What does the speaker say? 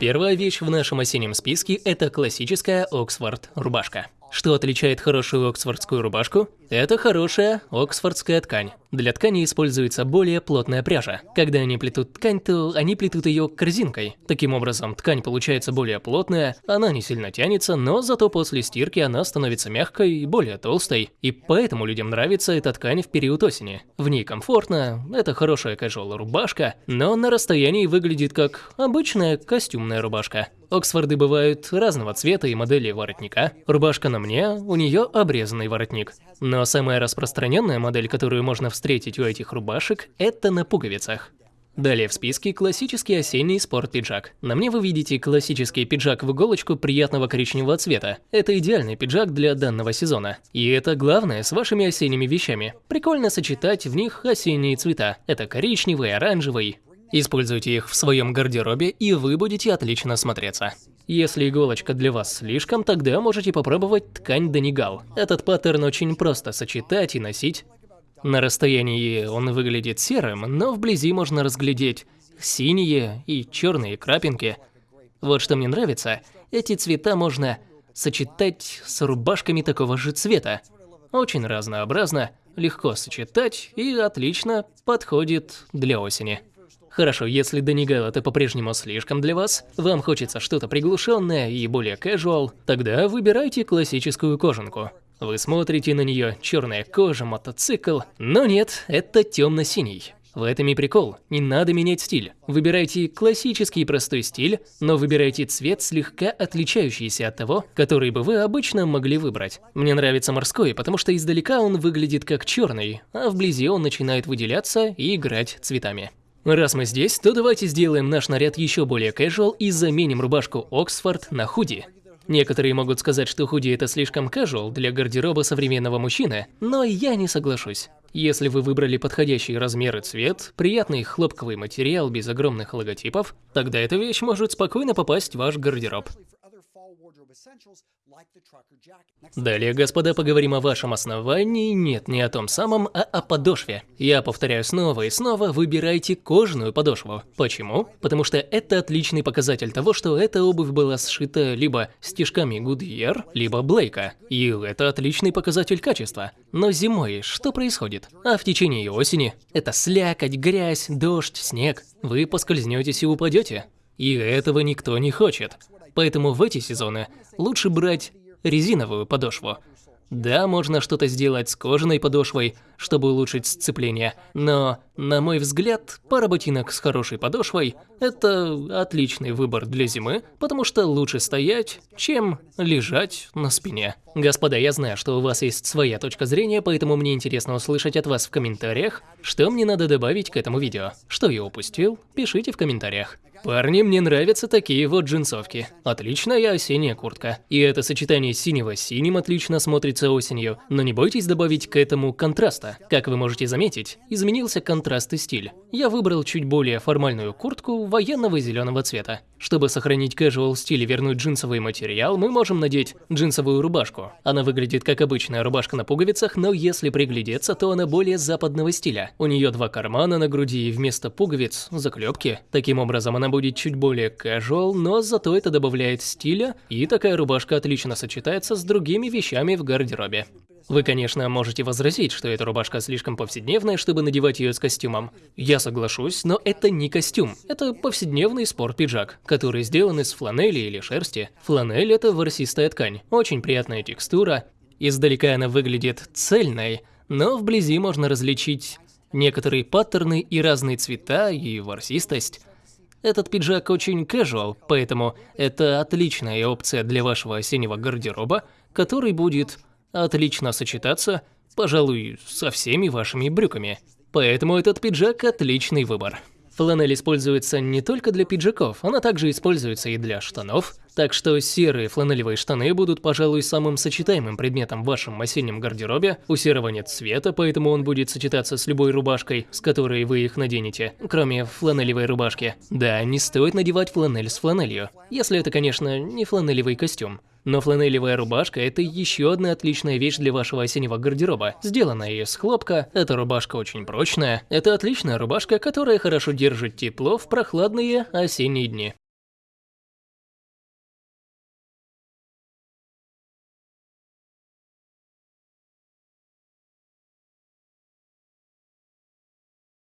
Первая вещь в нашем осеннем списке – это классическая Оксфорд рубашка. Что отличает хорошую оксфордскую рубашку? Это хорошая оксфордская ткань. Для ткани используется более плотная пряжа. Когда они плетут ткань, то они плетут ее корзинкой. Таким образом, ткань получается более плотная, она не сильно тянется, но зато после стирки она становится мягкой и более толстой. И поэтому людям нравится эта ткань в период осени. В ней комфортно, это хорошая casual рубашка, но на расстоянии выглядит как обычная костюмная рубашка. Оксфорды бывают разного цвета и модели воротника. Рубашка на мне, у нее обрезанный воротник. Но самая распространенная модель, которую можно встретить у этих рубашек, это на пуговицах. Далее в списке классический осенний спорт-пиджак. На мне вы видите классический пиджак в иголочку приятного коричневого цвета. Это идеальный пиджак для данного сезона. И это главное с вашими осенними вещами. Прикольно сочетать в них осенние цвета. Это коричневый, оранжевый, Используйте их в своем гардеробе, и вы будете отлично смотреться. Если иголочка для вас слишком, тогда можете попробовать ткань Денигал. Этот паттерн очень просто сочетать и носить. На расстоянии он выглядит серым, но вблизи можно разглядеть синие и черные крапинки. Вот что мне нравится, эти цвета можно сочетать с рубашками такого же цвета. Очень разнообразно, легко сочетать и отлично подходит для осени. Хорошо, если Денигал это по-прежнему слишком для вас, вам хочется что-то приглушенное и более casual, тогда выбирайте классическую кожанку. Вы смотрите на нее, черная кожа, мотоцикл, но нет, это темно-синий. В этом и прикол, не надо менять стиль. Выбирайте классический простой стиль, но выбирайте цвет слегка отличающийся от того, который бы вы обычно могли выбрать. Мне нравится морской, потому что издалека он выглядит как черный, а вблизи он начинает выделяться и играть цветами. Раз мы здесь, то давайте сделаем наш наряд еще более casual и заменим рубашку Оксфорд на худи. Некоторые могут сказать, что худи это слишком casual для гардероба современного мужчины, но я не соглашусь. Если вы выбрали подходящий размер и цвет, приятный хлопковый материал без огромных логотипов, тогда эта вещь может спокойно попасть в ваш гардероб. Далее, господа, поговорим о вашем основании, нет, не о том самом, а о подошве. Я повторяю снова и снова, выбирайте кожаную подошву. Почему? Потому что это отличный показатель того, что эта обувь была сшита либо стежками Goodyear, либо Блейка. И это отличный показатель качества. Но зимой что происходит? А в течение осени? Это слякоть, грязь, дождь, снег. Вы поскользнетесь и упадете. И этого никто не хочет. Поэтому в эти сезоны лучше брать резиновую подошву. Да, можно что-то сделать с кожаной подошвой, чтобы улучшить сцепление, но, на мой взгляд, пара ботинок с хорошей подошвой – это отличный выбор для зимы, потому что лучше стоять, чем лежать на спине. Господа, я знаю, что у вас есть своя точка зрения, поэтому мне интересно услышать от вас в комментариях, что мне надо добавить к этому видео. Что я упустил, пишите в комментариях. Парни, мне нравятся такие вот джинсовки. Отличная осенняя куртка. И это сочетание синего с синим отлично смотрится осенью. Но не бойтесь добавить к этому контраста. Как вы можете заметить, изменился контраст и стиль. Я выбрал чуть более формальную куртку военного зеленого цвета. Чтобы сохранить casual стиль и вернуть джинсовый материал, мы можем надеть джинсовую рубашку. Она выглядит как обычная рубашка на пуговицах, но если приглядеться, то она более западного стиля. У нее два кармана на груди и вместо пуговиц – заклепки. Таким образом, она будет чуть более casual, но зато это добавляет стиля, и такая рубашка отлично сочетается с другими вещами в гардеробе. Вы, конечно, можете возразить, что эта рубашка слишком повседневная, чтобы надевать ее с костюмом. Я соглашусь, но это не костюм. Это повседневный спорт-пиджак, который сделан из фланели или шерсти. Фланель – это ворсистая ткань, очень приятная текстура. Издалека она выглядит цельной, но вблизи можно различить некоторые паттерны и разные цвета и ворсистость. Этот пиджак очень casual, поэтому это отличная опция для вашего осеннего гардероба, который будет отлично сочетаться, пожалуй, со всеми вашими брюками. Поэтому этот пиджак – отличный выбор. Фланель используется не только для пиджаков, она также используется и для штанов, так что серые фланелевые штаны будут, пожалуй, самым сочетаемым предметом в вашем осеннем гардеробе. У серого нет цвета, поэтому он будет сочетаться с любой рубашкой, с которой вы их наденете, кроме фланелевой рубашки. Да, не стоит надевать фланель с фланелью, если это, конечно, не фланелевый костюм. Но фланелевая рубашка – это еще одна отличная вещь для вашего осеннего гардероба. Сделанная из хлопка, эта рубашка очень прочная. Это отличная рубашка, которая хорошо держит тепло в прохладные осенние дни.